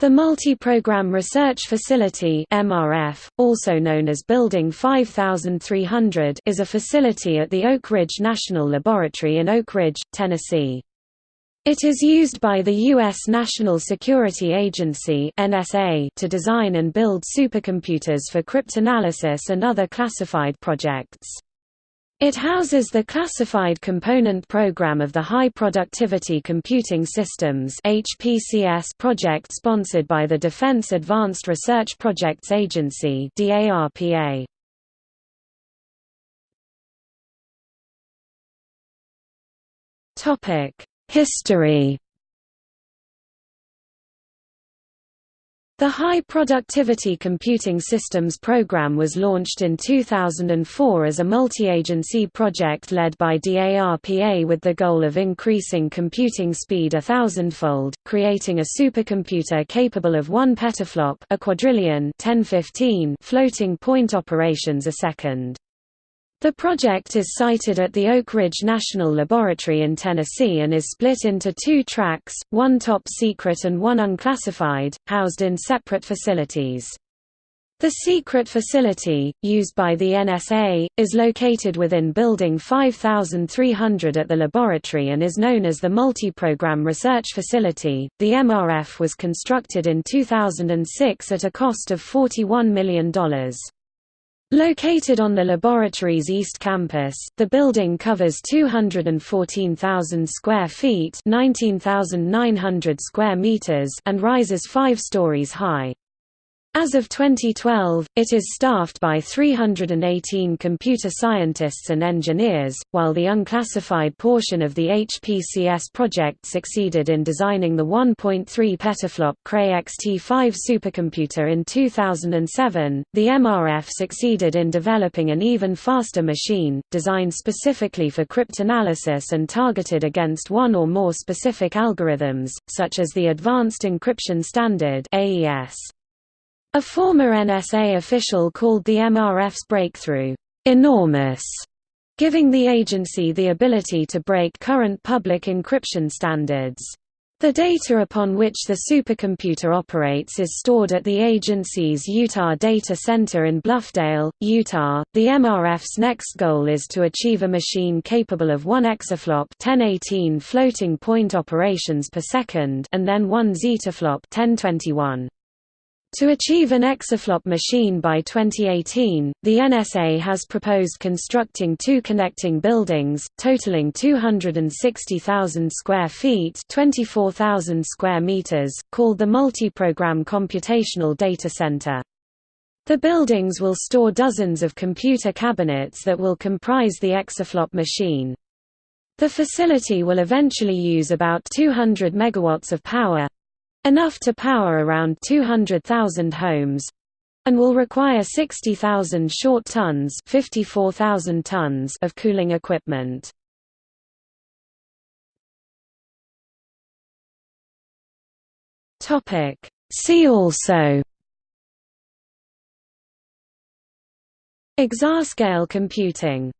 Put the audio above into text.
The Multi-Program Research Facility MRF, also known as Building 5300 is a facility at the Oak Ridge National Laboratory in Oak Ridge, Tennessee. It is used by the U.S. National Security Agency to design and build supercomputers for cryptanalysis and other classified projects. It houses the classified component program of the High Productivity Computing Systems project sponsored by the Defense Advanced Research Projects Agency DARPA. History The High Productivity Computing Systems program was launched in 2004 as a multi-agency project led by DARPA with the goal of increasing computing speed a thousandfold, creating a supercomputer capable of 1 petaflop a quadrillion 1015 floating point operations a second. The project is sited at the Oak Ridge National Laboratory in Tennessee and is split into two tracks, one top secret and one unclassified, housed in separate facilities. The secret facility, used by the NSA, is located within Building 5300 at the laboratory and is known as the Multi-Program Research Facility. The MRF was constructed in 2006 at a cost of $41 million. Located on the laboratory's East Campus, the building covers 214,000 square feet 19,900 square meters and rises five stories high. As of 2012, it is staffed by 318 computer scientists and engineers, while the unclassified portion of the HPCS project succeeded in designing the 1.3 petaflop Cray XT5 supercomputer in 2007. The MRF succeeded in developing an even faster machine, designed specifically for cryptanalysis and targeted against one or more specific algorithms, such as the Advanced Encryption Standard (AES). A former NSA official called the MRF's breakthrough, "...enormous", giving the agency the ability to break current public encryption standards. The data upon which the supercomputer operates is stored at the agency's Utah Data Center in Bluffdale, Utah. The MRF's next goal is to achieve a machine capable of 1 exaflop 1018 floating point operations per second and then 1 zettaflop 1021. To achieve an exaflop machine by 2018, the NSA has proposed constructing two connecting buildings, totaling 260,000 square feet 24,000 square meters, called the Multi-Program Computational Data Center. The buildings will store dozens of computer cabinets that will comprise the exaflop machine. The facility will eventually use about 200 megawatts of power, enough to power around 200,000 homes and will require 60,000 short tons, 54,000 tons of cooling equipment. Topic See also Exascale computing